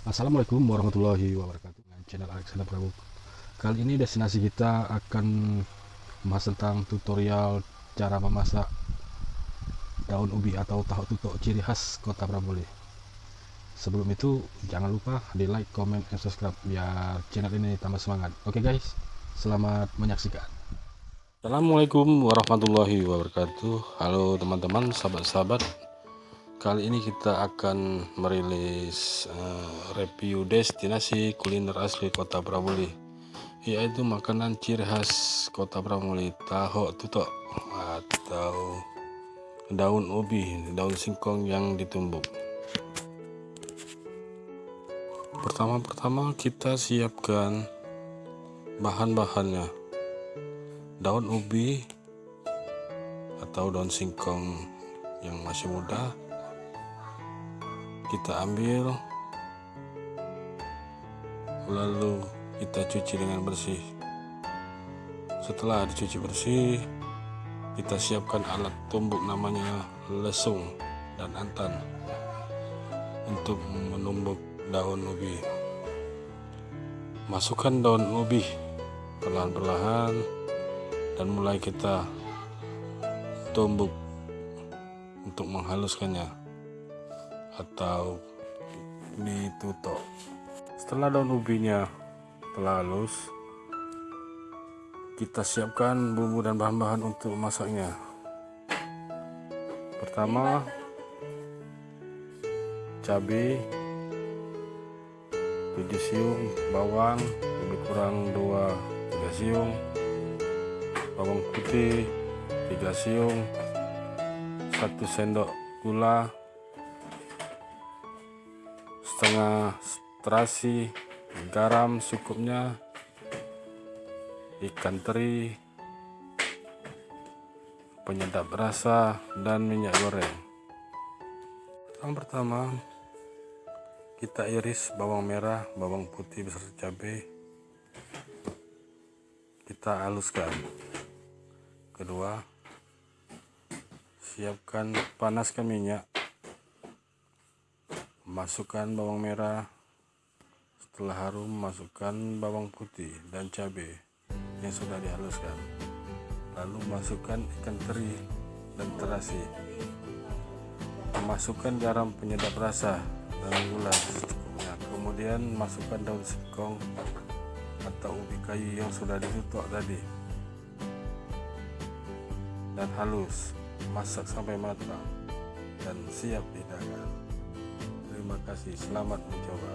Assalamualaikum warahmatullahi wabarakatuh. Dengan channel Alexander Prabu. Kali ini destinasi kita akan membahas tentang tutorial cara memasak daun ubi atau tahu tutuk ciri khas kota Pramulia sebelum itu jangan lupa di like, comment, dan subscribe biar channel ini tambah semangat. Oke okay guys selamat menyaksikan. Assalamualaikum warahmatullahi wabarakatuh. Halo teman-teman sahabat-sahabat Kali ini kita akan merilis uh, review destinasi kuliner asli Kota Pramuli yaitu makanan ciri khas Kota Pramuli tahu tutok atau daun ubi, daun singkong yang ditumbuk. Pertama-pertama kita siapkan bahan-bahannya. Daun ubi atau daun singkong yang masih muda kita ambil lalu kita cuci dengan bersih. Setelah dicuci bersih kita siapkan alat tumbuk namanya lesung dan antan untuk menumbuk daun ubi. Masukkan daun ubi perlahan-perlahan dan mulai kita tumbuk untuk menghaluskannya atau ditutup setelah daun ubinya telah halus kita siapkan bumbu dan bahan-bahan untuk masaknya. Pertama cabai tujuh siung bawang lebih kurang 2 3 siung bawang putih 3 siung 1 sendok gula setengah terasi garam cukupnya ikan teri penyedap rasa dan minyak goreng. Yang pertama kita iris bawang merah bawang putih beserta cabai. Kita haluskan. Kedua siapkan panaskan minyak masukkan bawang merah setelah harum masukkan bawang putih dan cabai yang sudah dihaluskan. Lalu masukkan ikan teri dan terasi. Masukkan garam penyedap rasa dan gula secukupnya. Kemudian masukkan daun singkong atau ubi kayu yang sudah ditutup tadi. Dan halus masak sampai matang dan siap dihidangkan Terima kasih, selamat mencoba.